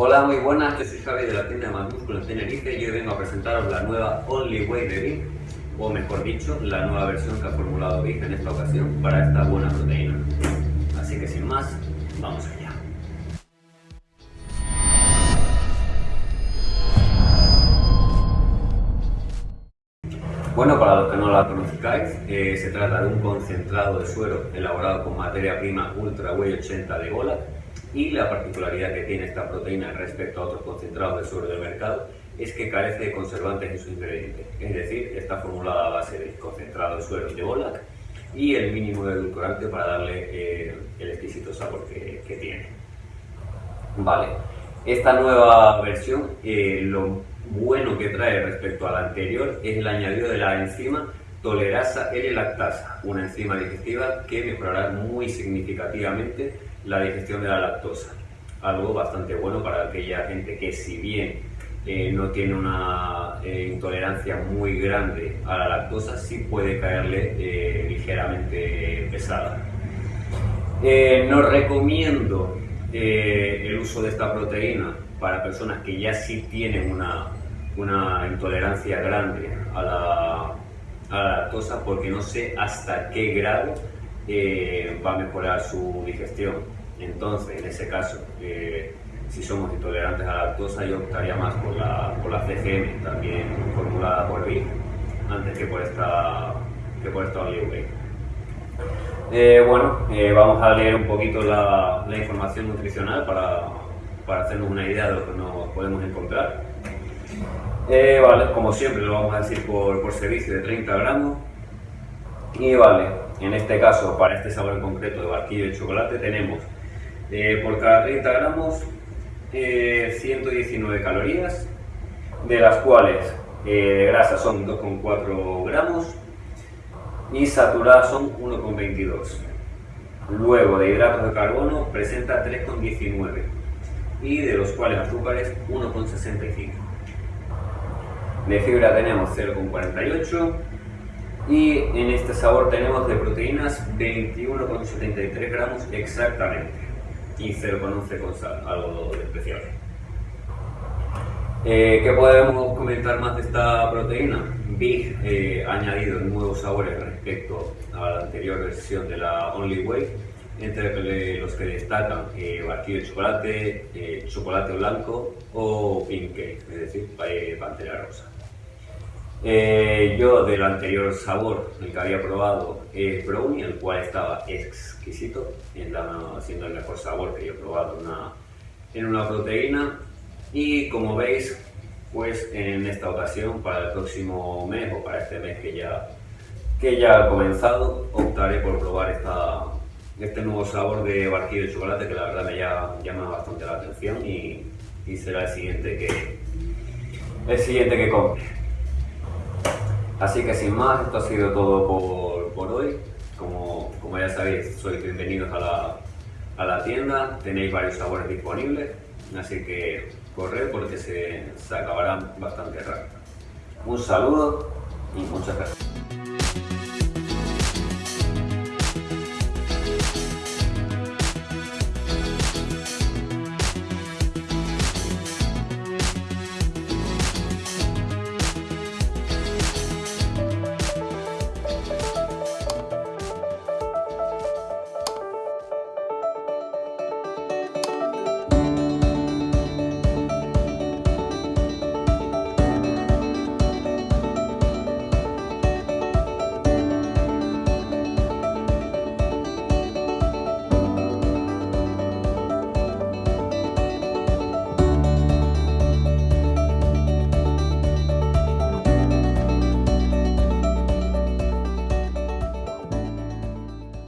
Hola, muy buenas, yo soy Javi de la tienda Más Músculo en Tenerife y hoy vengo a presentaros la nueva Only Way de Big, o mejor dicho, la nueva versión que ha formulado Big en esta ocasión para esta buena proteína. Así que sin más, vamos allá. Bueno, para los que no la conozcáis, eh, se trata de un concentrado de suero elaborado con materia prima Ultra Whey 80 de Gola y la particularidad que tiene esta proteína respecto a otros concentrados de suero del mercado es que carece de conservantes en su ingrediente, es decir, está formulada a base de concentrado de suero de Bolac y el mínimo de edulcorante para darle eh, el exquisito sabor que, tiene. Vale, esta nueva versión, eh, lo bueno que trae respecto a la anterior es el añadido de la enzima tolerasa L-lactasa, una enzima digestiva que mejorará muy significativamente la digestión de la lactosa. Algo bastante bueno para aquella gente que si bien eh, no tiene una eh, intolerancia muy grande a la lactosa, sí puede caerle eh, ligeramente pesada. no recomiendo el uso de esta proteína para personas que ya sí tienen una, una intolerancia grande a la, a la lactosa porque no sé hasta qué grado va a mejorar su digestión. Entonces, en ese caso, eh, si somos intolerantes a la lactosa, yo optaría más por la, por la CCM, también formulada por BIC, antes que por esta, que por esta eh, bueno, eh, vamos a leer un poquito la, información nutricional para, para, hacernos una idea de lo que nos podemos encontrar. vale, como siempre lo vamos a decir por, por servicio de 30 gramos. Y vale, en este caso, para este sabor en concreto de barquillo de chocolate, tenemos eh, por cada 30 gramos, 119 eh, calorías, de las cuales eh, de grasa son 2,4 gramos y saturadas son 1,22. Luego de hidratos de carbono presenta 3,19 y de los cuales azúcares 1,65. De fibra tenemos 0,48 y en este sabor tenemos de proteínas 21,73 gramos exactamente y 0,11 con sal, algo especial. Eh, ¿Qué podemos comentar más de esta proteína? Big eh, ha añadido nuevos sabores respecto a la anterior versión de la Only Way, entre los que destacan eh, barquillo de chocolate, eh, chocolate blanco o pink cake, es decir, pantera rosa. Eh, yo del anterior sabor, el que había probado es brownie, el cual estaba exquisito, siendo el mejor sabor que yo he probado en una proteína. Y como veis, pues en esta ocasión, para el próximo mes o para este mes que ya, que ya ha comenzado, optaré por probar esta, este nuevo sabor de barquillo de chocolate que la verdad me llama bastante la atención y, y será el siguiente que, el siguiente que compre. Así que sin más, esto ha sido todo por, hoy. Como, como, ya sabéis, sois bienvenidos a la, a la tienda, tenéis varios sabores disponibles, así que corred porque se, se acabarán bastante rápido. Un saludo y muchas gracias.